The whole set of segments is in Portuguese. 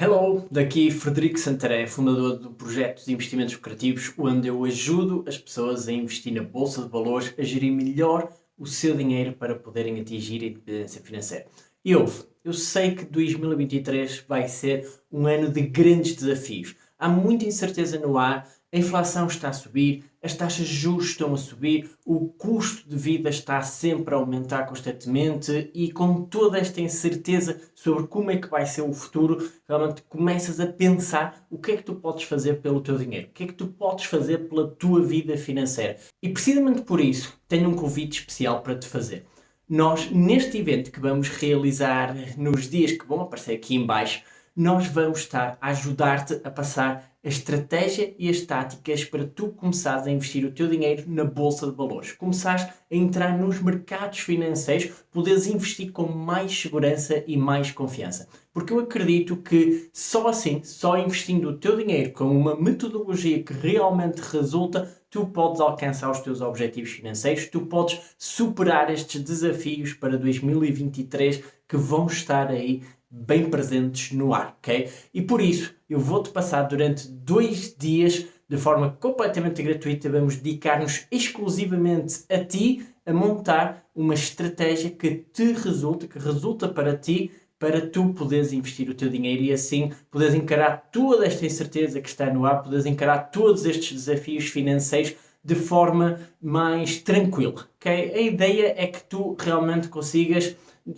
Hello, daqui Frederico Santaré, fundador do projeto de investimentos lucrativos, onde eu ajudo as pessoas a investir na Bolsa de Valores, a gerir melhor o seu dinheiro para poderem atingir a independência financeira. E ouve, eu sei que 2023 vai ser um ano de grandes desafios. Há muita incerteza no ar, a inflação está a subir, as taxas de juros estão a subir, o custo de vida está sempre a aumentar constantemente e com toda esta incerteza sobre como é que vai ser o futuro, realmente começas a pensar o que é que tu podes fazer pelo teu dinheiro, o que é que tu podes fazer pela tua vida financeira. E precisamente por isso tenho um convite especial para te fazer. Nós, neste evento que vamos realizar nos dias que vão aparecer aqui em baixo, nós vamos estar a ajudar-te a passar a estratégia e as táticas para tu começares a investir o teu dinheiro na Bolsa de Valores. Começares a entrar nos mercados financeiros, poderes investir com mais segurança e mais confiança. Porque eu acredito que só assim, só investindo o teu dinheiro com uma metodologia que realmente resulta, tu podes alcançar os teus objetivos financeiros, tu podes superar estes desafios para 2023 que vão estar aí bem presentes no ar, ok? E por isso eu vou-te passar durante dois dias de forma completamente gratuita, vamos dedicar-nos exclusivamente a ti a montar uma estratégia que te resulta, que resulta para ti, para tu poderes investir o teu dinheiro e assim poderes encarar toda esta incerteza que está no ar, poderes encarar todos estes desafios financeiros de forma mais tranquila, ok? A ideia é que tu realmente consigas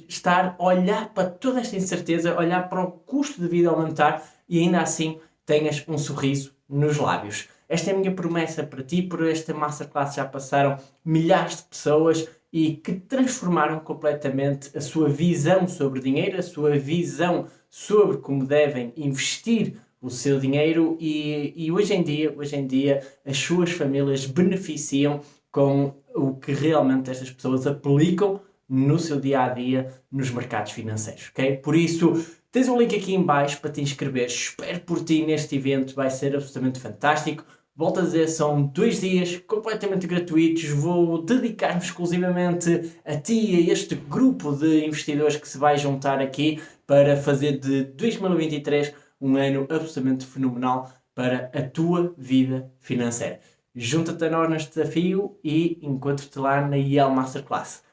estar olhar para toda esta incerteza, olhar para o custo de vida aumentar e ainda assim tenhas um sorriso nos lábios. Esta é a minha promessa para ti, por esta Masterclass já passaram milhares de pessoas e que transformaram completamente a sua visão sobre dinheiro, a sua visão sobre como devem investir o seu dinheiro e, e hoje em dia, hoje em dia as suas famílias beneficiam com o que realmente estas pessoas aplicam no seu dia a dia nos mercados financeiros, ok? Por isso, tens um link aqui em baixo para te inscrever. Espero por ti neste evento, vai ser absolutamente fantástico. Volto a dizer, são dois dias completamente gratuitos. Vou dedicar-me exclusivamente a ti e a este grupo de investidores que se vai juntar aqui para fazer de 2023 um ano absolutamente fenomenal para a tua vida financeira. Junta-te a nós neste desafio e encontro-te lá na IEL Masterclass.